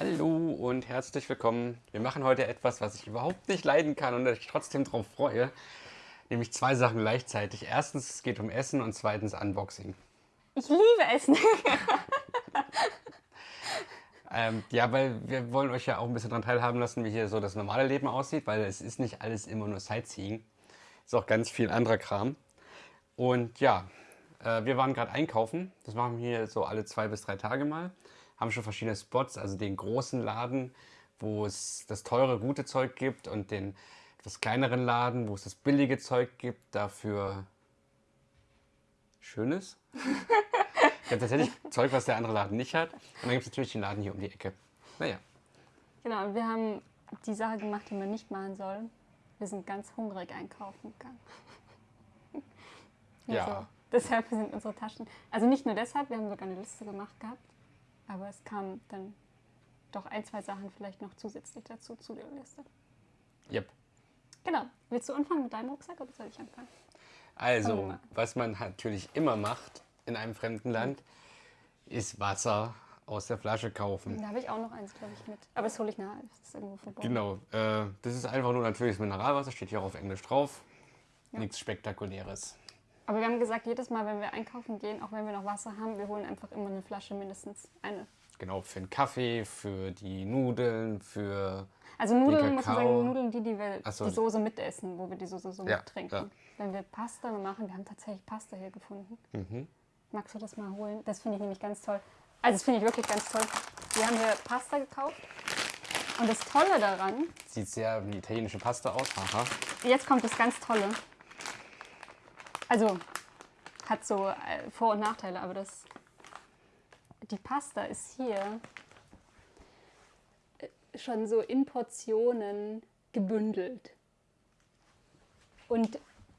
Hallo und herzlich willkommen. Wir machen heute etwas, was ich überhaupt nicht leiden kann und ich trotzdem darauf freue. Nämlich zwei Sachen gleichzeitig. Erstens, es geht um Essen und zweitens Unboxing. Ich liebe Essen. ähm, ja, weil wir wollen euch ja auch ein bisschen daran teilhaben lassen, wie hier so das normale Leben aussieht, weil es ist nicht alles immer nur Sightseeing. Es ist auch ganz viel anderer Kram. Und ja, äh, wir waren gerade einkaufen. Das machen wir hier so alle zwei bis drei Tage mal haben schon verschiedene Spots, also den großen Laden, wo es das teure, gute Zeug gibt und den etwas kleineren Laden, wo es das billige Zeug gibt, dafür schönes. ich habe tatsächlich Zeug, was der andere Laden nicht hat. Und dann gibt es natürlich den Laden hier um die Ecke. Naja. Genau, und wir haben die Sache gemacht, die man nicht machen soll. Wir sind ganz hungrig einkaufen gegangen. ja. Also, deshalb sind unsere Taschen. Also nicht nur deshalb, wir haben sogar eine Liste gemacht gehabt. Aber es kamen dann doch ein, zwei Sachen vielleicht noch zusätzlich dazu zu der Liste. Yep. Genau. Willst du anfangen mit deinem Rucksack oder soll ich anfangen? Also, was man natürlich immer macht in einem fremden Land, ist Wasser aus der Flasche kaufen. Da habe ich auch noch eins, glaube ich, mit. Aber das hole ich nachher. Das ist irgendwo verborgen. Genau. Äh, das ist einfach nur natürliches Mineralwasser, steht hier auch auf Englisch drauf. Ja. Nichts Spektakuläres. Aber wir haben gesagt, jedes Mal, wenn wir einkaufen gehen, auch wenn wir noch Wasser haben, wir holen einfach immer eine Flasche, mindestens eine. Genau, für den Kaffee, für die Nudeln, für. Also Nudeln, muss man sagen, Nudeln, die, die wir so. die Soße mitessen, wo wir die Soße so ja, mittrinken. Ja. Wenn wir Pasta machen, wir haben tatsächlich Pasta hier gefunden. Mhm. Magst du das mal holen? Das finde ich nämlich ganz toll. Also das finde ich wirklich ganz toll. Wir haben hier Pasta gekauft. Und das Tolle daran... Sieht sehr wie italienische Pasta aus. Aha. Jetzt kommt das ganz Tolle. Also hat so äh, Vor- und Nachteile, aber das, die Pasta ist hier äh, schon so in Portionen gebündelt. Und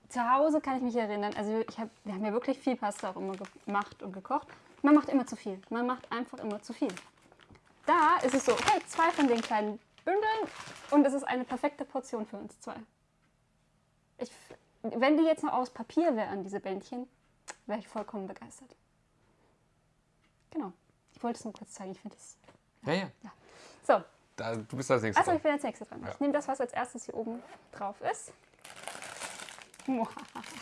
zu Hause kann ich mich erinnern, also ich hab, wir haben ja wirklich viel Pasta auch immer gemacht und gekocht. Man macht immer zu viel. Man macht einfach immer zu viel. Da ist es so, okay, zwei von den kleinen Bündeln und es ist eine perfekte Portion für uns zwei. Ich, wenn die jetzt noch aus Papier wären, diese Bändchen, wäre ich vollkommen begeistert. Genau. Ich wollte es nur kurz zeigen. Ich finde es. Ja, ja, ja. So. Da, du bist als nächstes Achso, ich bin als nächstes dran. Ja. Ich nehme das, was als erstes hier oben drauf ist.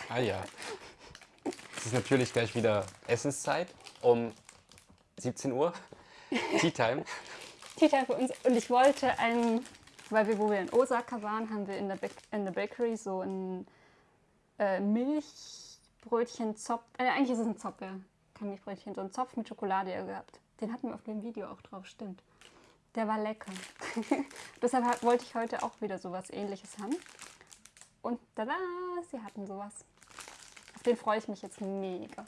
ah ja. Es ist natürlich gleich wieder Essenszeit um 17 Uhr. Tea Time. Tea Time für uns. Und ich wollte ein, weil wir, wo wir in Osaka waren, haben wir in der, in der Bakery so ein äh, Milchbrötchen Zopf. Äh, eigentlich ist es ein Zopf, ja. Kein Milchbrötchen, so ein Zopf mit Schokolade gehabt. Den hatten wir auf dem Video auch drauf, stimmt. Der war lecker. Deshalb wollte ich heute auch wieder sowas ähnliches haben. Und tada, sie hatten sowas. Auf den freue ich mich jetzt mega.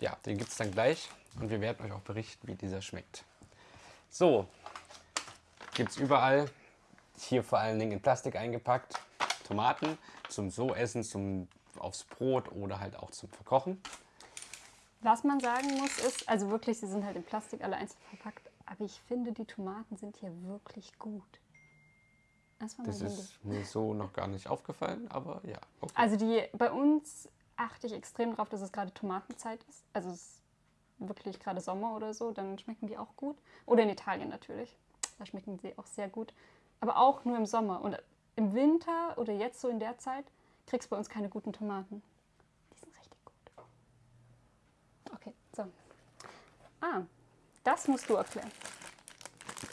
Ja, den gibt es dann gleich und wir werden euch auch berichten, wie dieser schmeckt. So, gibt es überall. Hier vor allen Dingen in Plastik eingepackt. Tomaten zum so essen, zum aufs Brot oder halt auch zum Verkochen. Was man sagen muss ist, also wirklich, sie sind halt in Plastik alle einzeln verpackt, aber ich finde, die Tomaten sind hier wirklich gut. Das, das ist mir so noch gar nicht aufgefallen, aber ja. Okay. Also die, bei uns achte ich extrem darauf, dass es gerade Tomatenzeit ist. Also es ist wirklich gerade Sommer oder so, dann schmecken die auch gut. Oder in Italien natürlich, da schmecken sie auch sehr gut. Aber auch nur im Sommer. Und im Winter oder jetzt so in der Zeit kriegst du bei uns keine guten Tomaten. Die sind richtig gut. Okay, so. Ah, das musst du erklären.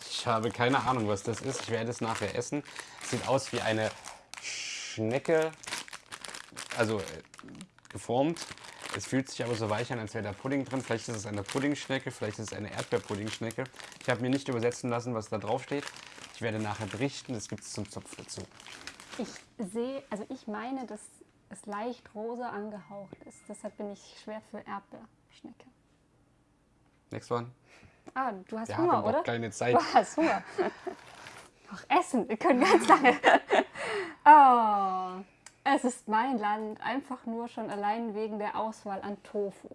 Ich habe keine Ahnung, was das ist. Ich werde es nachher essen. Sieht aus wie eine Schnecke, also äh, geformt. Es fühlt sich aber so weich an, als wäre da Pudding drin. Vielleicht ist es eine Puddingschnecke, vielleicht ist es eine Erdbeerpuddingschnecke. Ich habe mir nicht übersetzen lassen, was da drauf steht. Ich werde nachher berichten, das gibt es zum Zopf dazu. Ich sehe, also ich meine, dass es leicht rosa angehaucht ist. Deshalb bin ich schwer für Erdbeerschnecke. Next one. Ah, du hast Wir Hunger, haben oder? keine Zeit. Du hast Hunger. Noch essen, wir können ganz lange. oh, es ist mein Land, einfach nur schon allein wegen der Auswahl an Tofu.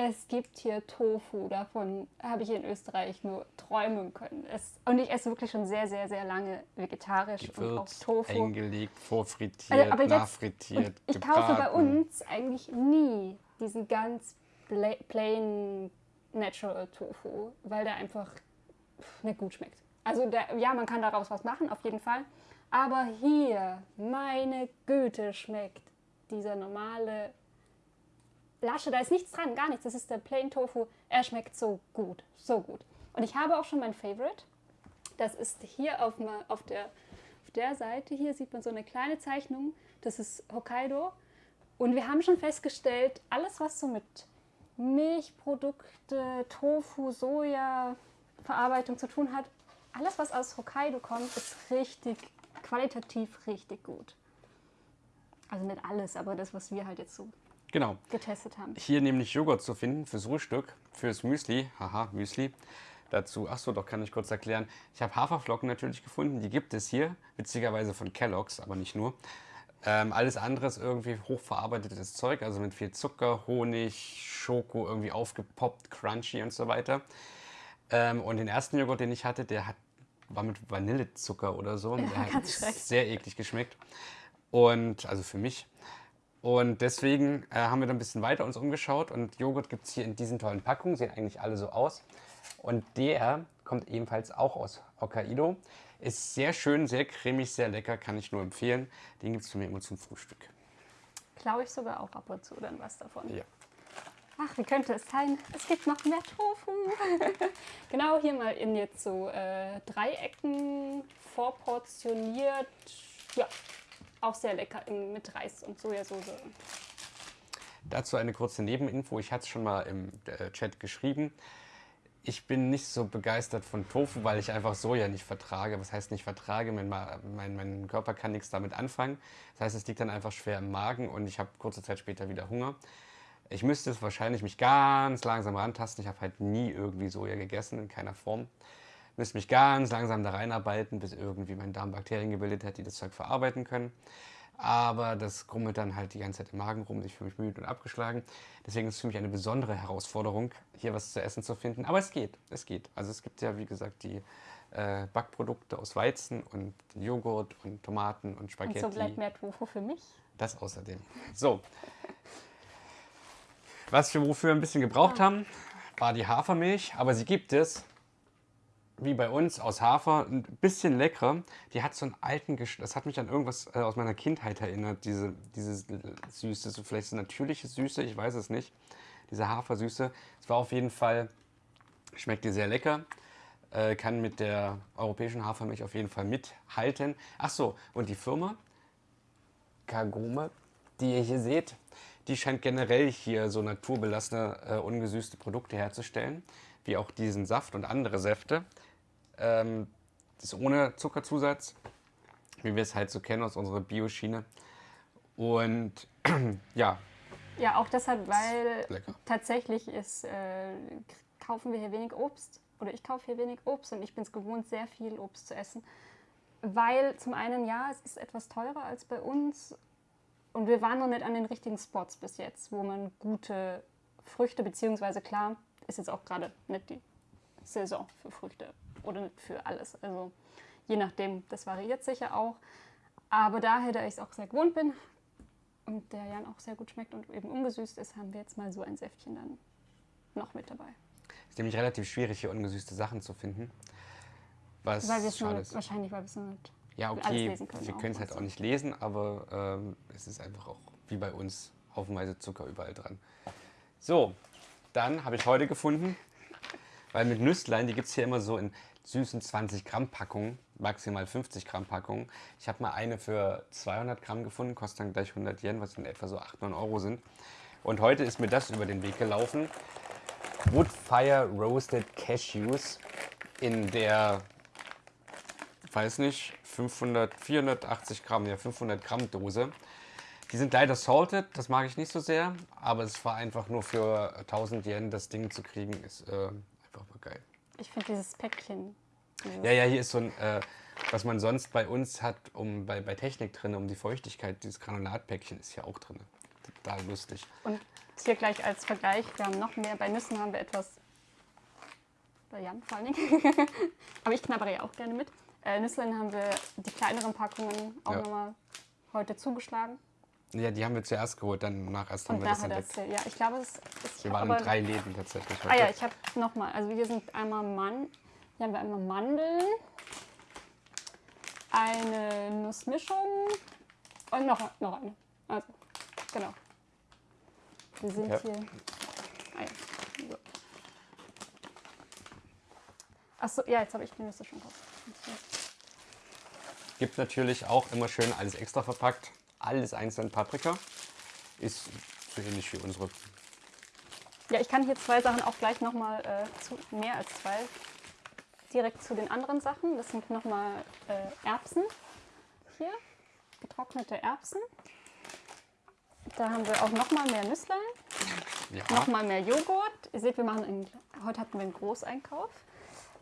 Es gibt hier Tofu, davon habe ich in Österreich nur träumen können. Es, und ich esse wirklich schon sehr, sehr, sehr lange vegetarisch Gewürzt, und auch Tofu. eingelegt, vorfrittiert, also, nachfrittiert, Ich gebraten. kaufe bei uns eigentlich nie diesen ganz plain natural Tofu, weil der einfach nicht gut schmeckt. Also der, ja, man kann daraus was machen, auf jeden Fall. Aber hier, meine Güte, schmeckt dieser normale Lasche, da ist nichts dran, gar nichts. Das ist der Plain Tofu. Er schmeckt so gut, so gut. Und ich habe auch schon mein Favorite. Das ist hier auf, auf, der, auf der Seite. Hier sieht man so eine kleine Zeichnung. Das ist Hokkaido. Und wir haben schon festgestellt, alles, was so mit Milchprodukte, Tofu, Soja, Verarbeitung zu tun hat, alles, was aus Hokkaido kommt, ist richtig, qualitativ richtig gut. Also nicht alles, aber das, was wir halt jetzt so genau. getestet haben. Hier nämlich Joghurt zu finden fürs Frühstück, fürs Müsli. Haha, Müsli. Dazu, achso, doch kann ich kurz erklären. Ich habe Haferflocken natürlich gefunden, die gibt es hier, witzigerweise von Kellogg's, aber nicht nur. Ähm, alles andere ist irgendwie hochverarbeitetes Zeug, also mit viel Zucker, Honig, Schoko, irgendwie aufgepoppt, crunchy und so weiter. Ähm, und den ersten Joghurt, den ich hatte, der hat, war mit Vanillezucker oder so. Ja, der hat sehr eklig geschmeckt. Und, also für mich. Und deswegen äh, haben wir dann ein bisschen weiter uns umgeschaut und Joghurt gibt es hier in diesen tollen Packungen, sehen eigentlich alle so aus. Und der kommt ebenfalls auch aus Hokkaido. Ist sehr schön, sehr cremig, sehr lecker, kann ich nur empfehlen. Den gibt es für mich immer zum Frühstück. Klaue ich sogar auch ab und zu dann was davon. Ja. Ach, wie könnte es sein? Es gibt noch mehr Tofu. genau, hier mal in jetzt so äh, Dreiecken vorportioniert. Ja, auch sehr lecker mit Reis und Sojasauce. Dazu eine kurze Nebeninfo. Ich hatte es schon mal im äh, Chat geschrieben. Ich bin nicht so begeistert von Tofu, weil ich einfach Soja nicht vertrage. Was heißt nicht vertrage? Mein, mein, mein Körper kann nichts damit anfangen. Das heißt, es liegt dann einfach schwer im Magen und ich habe kurze Zeit später wieder Hunger. Ich müsste es wahrscheinlich mich ganz langsam rantasten. Ich habe halt nie irgendwie Soja gegessen, in keiner Form. Ich müsste mich ganz langsam da reinarbeiten, bis irgendwie mein Darm Bakterien gebildet hat, die das Zeug verarbeiten können. Aber das grummelt dann halt die ganze Zeit im Magen rum. Ich fühle mich müde und abgeschlagen. Deswegen ist es für mich eine besondere Herausforderung, hier was zu essen zu finden. Aber es geht, es geht. Also es gibt ja, wie gesagt, die äh, Backprodukte aus Weizen und Joghurt und Tomaten und Spaghetti. Und so bleibt mehr Tofu für mich. Das außerdem. So, was wir wofür ein bisschen gebraucht haben, war die Hafermilch, aber sie gibt es, wie bei uns, aus Hafer, ein bisschen leckerer. Die hat so einen alten Geschmack, das hat mich an irgendwas äh, aus meiner Kindheit erinnert, diese, diese Süße, so vielleicht so natürliche Süße, ich weiß es nicht, diese Hafersüße. Es war auf jeden Fall, schmeckt dir sehr lecker, äh, kann mit der europäischen Hafermilch auf jeden Fall mithalten. Ach so, und die Firma Kagome, die ihr hier seht, die scheint generell hier so naturbelassene, äh, ungesüßte Produkte herzustellen, wie auch diesen Saft und andere Säfte. Ähm, das ist ohne Zuckerzusatz, wie wir es halt so kennen aus unserer Bioschiene. Und ja. Ja, auch deshalb, weil tatsächlich ist, äh, kaufen wir hier wenig Obst. Oder ich kaufe hier wenig Obst und ich bin es gewohnt, sehr viel Obst zu essen. Weil zum einen, ja, es ist etwas teurer als bei uns und wir waren noch nicht an den richtigen Spots bis jetzt, wo man gute Früchte, beziehungsweise klar, ist jetzt auch gerade nicht die Saison für Früchte oder für alles. Also je nachdem, das variiert sicher auch. Aber daher, da ich es auch sehr gewohnt bin und der Jan auch sehr gut schmeckt und eben ungesüßt ist, haben wir jetzt mal so ein Säftchen dann noch mit dabei. Es ist nämlich relativ schwierig, hier ungesüßte Sachen zu finden. Was weil wir es nur, wahrscheinlich, weil wir es nur nicht ja, okay, können wir können es halt auch nicht lesen, aber ähm, es ist einfach auch wie bei uns haufenweise Zucker überall dran. So, dann habe ich heute gefunden, weil mit Nüsslein, die gibt es hier immer so in süßen 20 Gramm Packungen, maximal 50 Gramm Packungen. Ich habe mal eine für 200 Gramm gefunden, kostet dann gleich 100 Yen, was in etwa so 8, 9 Euro sind. Und heute ist mir das über den Weg gelaufen. Woodfire Roasted Cashews in der weiß nicht, 500, 480 Gramm, ja 500 Gramm Dose. Die sind leider salted, das mag ich nicht so sehr, aber es war einfach nur für 1000 Yen das Ding zu kriegen, ist äh, geil. Ich finde dieses Päckchen. Dieses ja, ja, hier ist so ein, äh, was man sonst bei uns hat, um bei, bei Technik drin, um die Feuchtigkeit, dieses Granulatpäckchen ist hier auch drin. Total lustig. Und hier gleich als Vergleich, wir haben noch mehr, bei Nüssen haben wir etwas, bei Jan vor allen Dingen, aber ich knabbere ja auch gerne mit. Äh, Nüsslein haben wir die kleineren Packungen auch ja. nochmal heute zugeschlagen. Ja, die haben wir zuerst geholt, dann nach erst haben wir das entdeckt. Das, ja, ich glaube, es ist... Wir waren in drei Läden tatsächlich heute. Ah ja, ich habe nochmal, also wir sind einmal Mann, Hier haben wir einmal Mandeln, eine Nussmischung und noch, noch eine. Also, genau. Wir sind Ja. hier. Ah, ja. so. Achso, ja, jetzt habe ich die Nüsse schon drauf. Gibt natürlich auch immer schön alles extra verpackt. Alles einzeln Paprika. Ist so ähnlich wie unsere. Ja, ich kann hier zwei Sachen auch gleich nochmal äh, zu, mehr als zwei, direkt zu den anderen Sachen. Das sind nochmal äh, Erbsen hier, getrocknete Erbsen. Da haben wir auch nochmal mehr Nüsslein, Ja, nochmal mehr Joghurt. Ihr seht, wir machen einen, heute hatten wir einen Großeinkauf.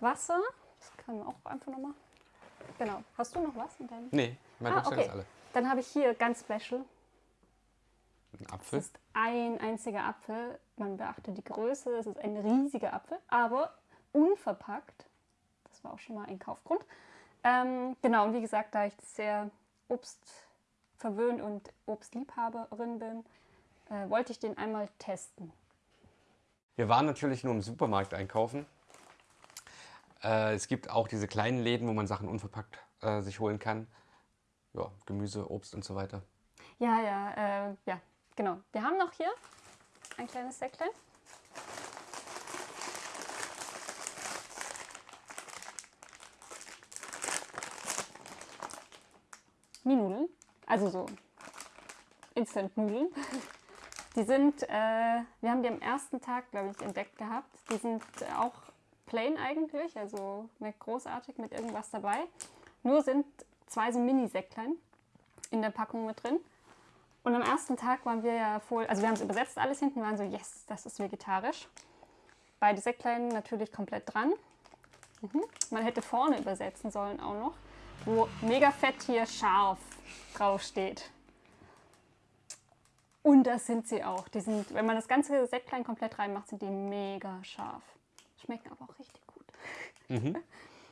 Wasser, das können wir auch einfach nochmal. Genau. Hast du noch was in deinem? nee, mein Ah, okay. ist alle. Dann habe ich hier ganz special. Ein Es Apfel. ist ein einziger Apfel. Man beachte die Größe. Es ist ein riesiger Apfel, aber unverpackt. Das war auch schon mal ein Kaufgrund. Ähm, genau, und wie gesagt, da ich sehr obstverwöhnt und Obstliebhaberin bin, äh, wollte ich den einmal testen. Wir waren natürlich nur im Supermarkt einkaufen. Äh, es gibt auch diese kleinen Läden, wo man Sachen unverpackt äh, sich holen kann. Ja, Gemüse, Obst und so weiter. Ja, ja, äh, ja, genau. Wir haben noch hier ein kleines Säcklein. Mienudeln, also so Instant-Nudeln. Die sind, äh, wir haben die am ersten Tag, glaube ich, entdeckt gehabt. Die sind auch plain eigentlich, also nicht großartig mit irgendwas dabei. Nur sind zwei so Mini-Säcklein in der Packung mit drin. Und am ersten Tag waren wir ja voll, also wir haben es übersetzt alles hinten, waren so, yes, das ist vegetarisch. Beide Säcklein natürlich komplett dran. Mhm. Man hätte vorne übersetzen sollen auch noch, wo mega fett hier scharf draufsteht. Und das sind sie auch. Die sind, wenn man das ganze Säcklein komplett reinmacht, sind die mega scharf. Schmecken aber auch richtig gut.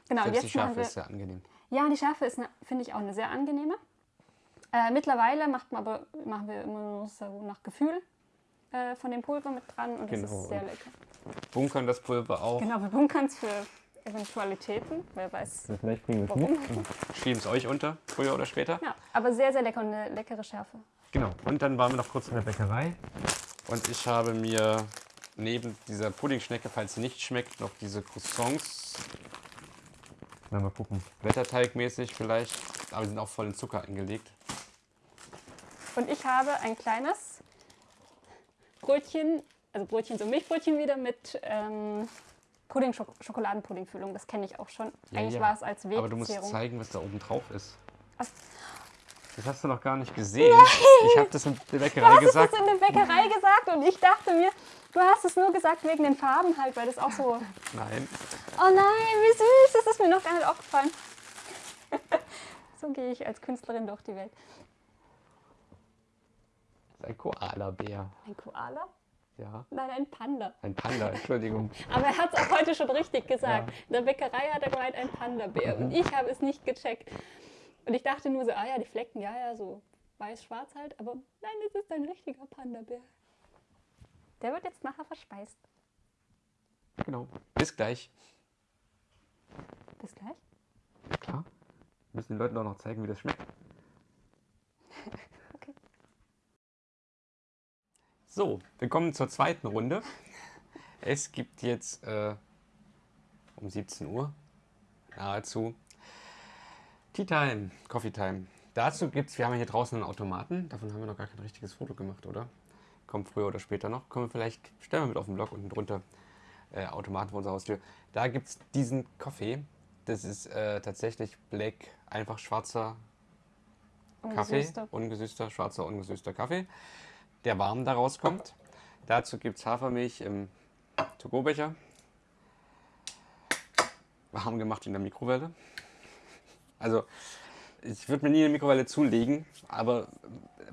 Genau, und Selbst die jetzt machen Schärfe wir, ist sehr angenehm. Ja, die Schärfe ist, ne- finde ich, auch eine sehr angenehme. Äh, mittlerweile macht man aber, machen wir immer nur so nach Gefühl äh, von dem Pulver mit dran und das Genau. ist sehr lecker. Bunkern das Pulver auch. Genau, wir bunkern es für Eventualitäten, wer weiß. Vielleicht bringen wir es mit. Schieben es euch unter, früher oder später. Ja, aber sehr, sehr lecker und eine leckere Schärfe. Genau. Und dann waren wir noch kurz in der Bäckerei. Und ich habe mir neben dieser Puddingschnecke, falls sie nicht schmeckt, noch diese Croissants. Na, mal gucken. Blätterteigmäßig vielleicht. Aber die sind auch voll in Zucker eingelegt. Und ich habe ein kleines Brötchen, also Brötchen, so Milchbrötchen wieder mit ähm, Pudding, Schok Schokoladenpuddingfüllung. Das kenne ich auch schon. Ja, Eigentlich ja. war es als Aber du musst zeigen, was da oben drauf ist. Ach, Das hast du noch gar nicht gesehen. Ich habe das in der Du Bäckerei hast es gesagt. das in der Bäckerei gesagt und ich dachte mir, du hast es nur gesagt wegen den Farben halt, weil das auch so. Nein. Oh nein, wie süß, das ist mir noch gar nicht aufgefallen. so gehe ich als Künstlerin durch die Welt. Das ist ein Koala-Bär. Ein Koala? Ja. Nein, ein Panda. Ein Panda, Entschuldigung. Aber er hat es auch heute schon richtig gesagt. In der Bäckerei hat er gemeint, ein Panda-Bär. Und ich habe es nicht gecheckt. Und ich dachte nur so, ah ja, die Flecken, ja, ja, so weiß-schwarz halt. Aber nein, es ist ein richtiger Panda-Bär. Der wird jetzt nachher verspeist. Genau. Bis gleich. Bis gleich. Klar. Wir müssen den Leuten auch noch zeigen, wie das schmeckt. Okay. So, wir kommen zur zweiten Runde. Es gibt jetzt äh, um 17 Uhr nahezu Tea Time, Coffee Time. Dazu gibt es, wir haben hier draußen einen Automaten. Davon haben wir noch gar kein richtiges Foto gemacht, oder? Kommt früher oder später noch. Können wir vielleicht, stellen wir mit auf den Blog unten drunter. Äh, Automaten vor unserer Haustür. Da gibt es diesen Kaffee. Das ist äh, tatsächlich Black, einfach schwarzer Kaffee, Ungesüßte. ungesüßter, schwarzer, ungesüßter Kaffee, der warm da rauskommt. Dazu gibt es Hafermilch im To-Go-Becher. Warm gemacht in der Mikrowelle. Also, ich würde mir nie eine Mikrowelle zulegen, aber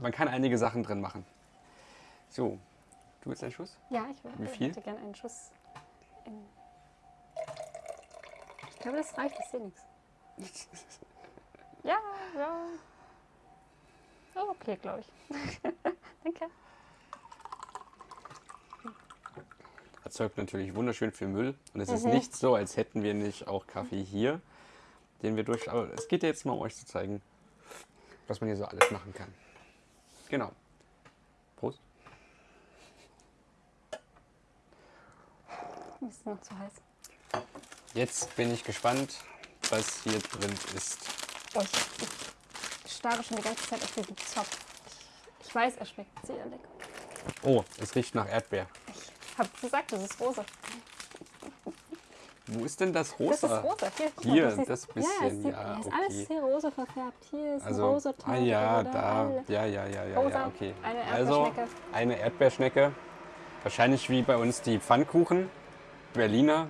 man kann einige Sachen drin machen. So, du willst einen Schuss? Ja, ich würde, Wie viel? hätte gerne einen Schuss. Ich glaube, das reicht, ich sehe nichts. Ja, ja. Oh, okay, glaube ich. Danke. erzeugt natürlich wunderschön viel Müll. Und es ist Mhm. nicht so, als hätten wir nicht auch Kaffee hier, den wir durch. Aber es geht ja jetzt mal, um euch zu zeigen, was man hier so alles machen kann. Genau. Ist noch zu heiß. Jetzt bin ich gespannt, was hier drin ist. Oh, ich, ich starre schon die ganze Zeit auf diesen Zopf. Ich, ich weiß, er schmeckt sehr lecker. Oh, es riecht nach Erdbeer. Ich habe gesagt, das ist rosa. Wo ist denn das rosa? Das ist rosa. Hier, Hier, mal, das Ja, bisschen, ja, ist okay. alles hier rosa verfärbt. Hier ist Also, ein rosa ah ja, da, alle. ja, ja, ja, ja, Rosa, ja, okay. eine also, Erdbeerschnecke. eine Erdbeerschnecke. Wahrscheinlich wie bei uns die Pfannkuchen, Berliner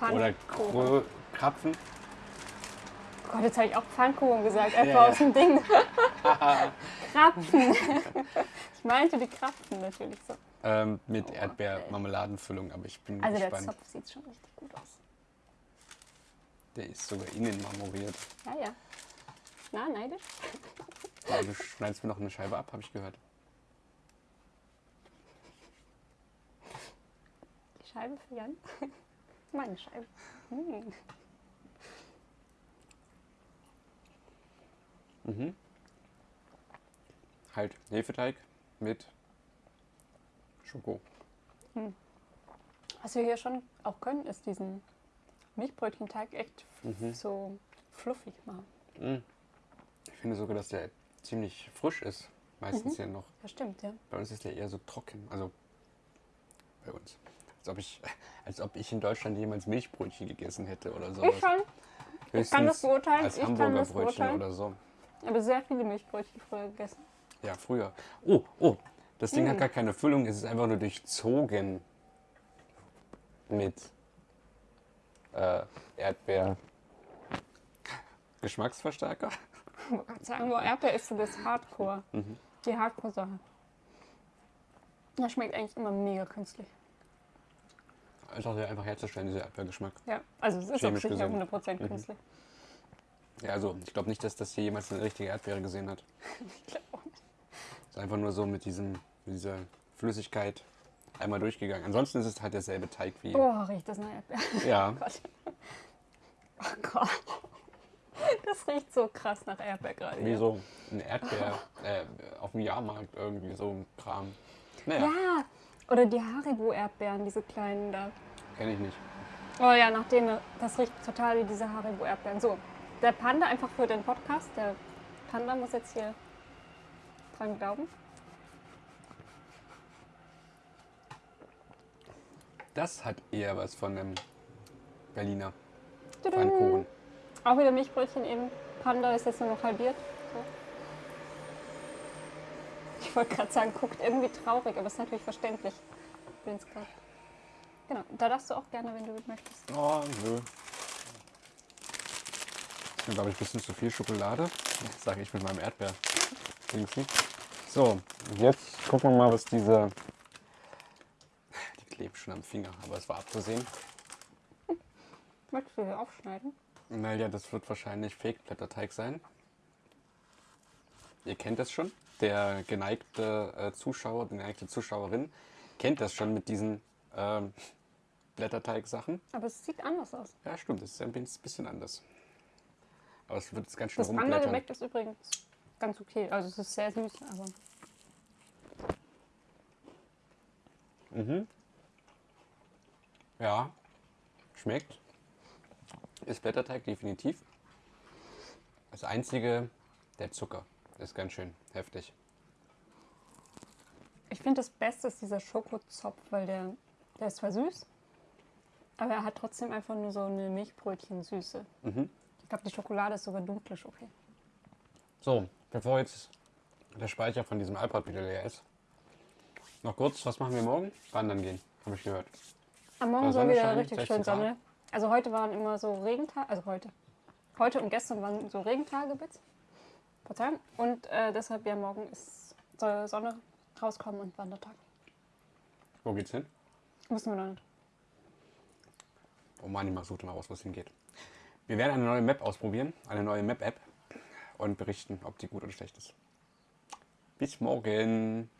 oder Pfannkuchen. Krö Krapfen. Oh Gott, jetzt habe ich auch Pfannkuchen gesagt, einfach Ja, aus dem Ding. Krapfen. ich meinte die Krapfen natürlich so. Ähm, mit Oh, Erdbeermarmeladenfüllung, aber ich bin Also der gespannt. Zopf sieht schon richtig gut aus. Der ist sogar innen marmoriert. Ja, ja. Na, neidisch? Ja, du schneidest mir noch eine Scheibe ab, habe ich gehört. Scheibe für Jan. Meine Scheibe. Hm. Halt Hefeteig mit Schoko. Was wir hier schon auch können, ist diesen Milchbrötchenteig echt Mhm. so fluffig machen. Ich finde sogar, dass der ziemlich frisch ist. Meistens ja noch. Das stimmt, ja. Bei uns ist der eher so trocken. Also bei uns. Als ob ich, als ob ich in Deutschland jemals Milchbrötchen gegessen hätte oder sowas. Ich schon. Höchstens kann das beurteilen, Als ich Hamburger das Brötchen beurteilen. oder so. Ich habe sehr viele Milchbrötchen früher gegessen. Ja, früher. Oh, oh. Das Ding Mm. hat gar keine Füllung. Es ist einfach nur durchzogen mit äh, Erdbeer. Geschmacksverstärker? Ich wollte gerade sagen, wo Erdbeer ist, so das Hardcore. Mhm. Die Hardcore-Sache. Das schmeckt eigentlich immer mega künstlich. Einfach, einfach herzustellen, dieser Erdbeergeschmack. Ja, also es ist auch Chemisch sicher gesehen. 100% künstlich. Ja, also ich glaube nicht, dass das hier jemals eine richtige Erdbeere gesehen hat. Ich glaube auch nicht. Es ist einfach nur so mit, diesem, mit dieser Flüssigkeit einmal durchgegangen. Ansonsten ist es halt derselbe Teig wie. Oh, riecht das nach Erdbeer. Ja, Gott. Oh Gott. Das riecht so krass nach Erdbeer gerade. wie so ein Erdbeer äh, auf dem Jahrmarkt irgendwie, so ein Kram. Naja, Ja, oder die Haribo-Erdbeeren, diese kleinen da. kenne ich nicht. Oh ja, nach denen, das riecht total wie diese Haribo-Erdbeeren. So, der Panda einfach für den Podcast. Der Panda muss jetzt hier dran glauben. Das hat eher was von einem Berliner. Pfannkuchen. Auch wieder Milchbrötchen eben. Panda ist jetzt nur noch halbiert. So. Ich wollte gerade sagen, guckt irgendwie traurig, aber ist natürlich verständlich. Grad. Genau, da darfst du auch gerne, wenn du möchtest. Oh, nö. Das ist, glaube ich, ein bisschen zu viel Schokolade. Das sage ich mit meinem Erdbeer. So, jetzt gucken wir mal, was diese. Die klebt schon am Finger, aber es war abzusehen. Möchtest du hier aufschneiden? Naja, das wird wahrscheinlich Fake-Blätterteig sein. Ihr kennt das schon. Der geneigte äh, Zuschauer, die geneigte Zuschauerin kennt das schon mit diesen ähm, Blätterteig-Sachen. Aber es sieht anders aus. Ja, stimmt, das ist ein bisschen anders. Aber es wird jetzt ganz schön Das andere. Gebäck ist übrigens ganz okay. Also es ist sehr süß, aber Ja, schmeckt. Ist Blätterteig definitiv. Das einzige, der Zucker ist ganz schön heftig. ich finde das Beste ist dieser Schokozopf, weil der, der ist zwar süß, aber er hat trotzdem einfach nur so eine Milchbrötchen-Süße. Mhm. Ich glaube, die Schokolade ist sogar dunkle Schoki. So, bevor jetzt der Speicher von diesem iPod wieder leer ist, noch kurz, was machen wir morgen? Wandern gehen, habe ich gehört. Am Morgen Soll wieder richtig 16 schön? Sonne. Also heute waren immer so Regentage, also heute. Heute und gestern waren so Regentage, bitte. Verzeihung. Und äh, deshalb ja morgen ist, soll Sonne rauskommen und Wandertag. Wo geht's hin? Wissen wir noch nicht. Oh Mann, ich suche mal raus, wo es hingeht. Wir werden eine neue Map ausprobieren, eine neue Map-App und berichten, ob die gut oder schlecht ist. Bis morgen.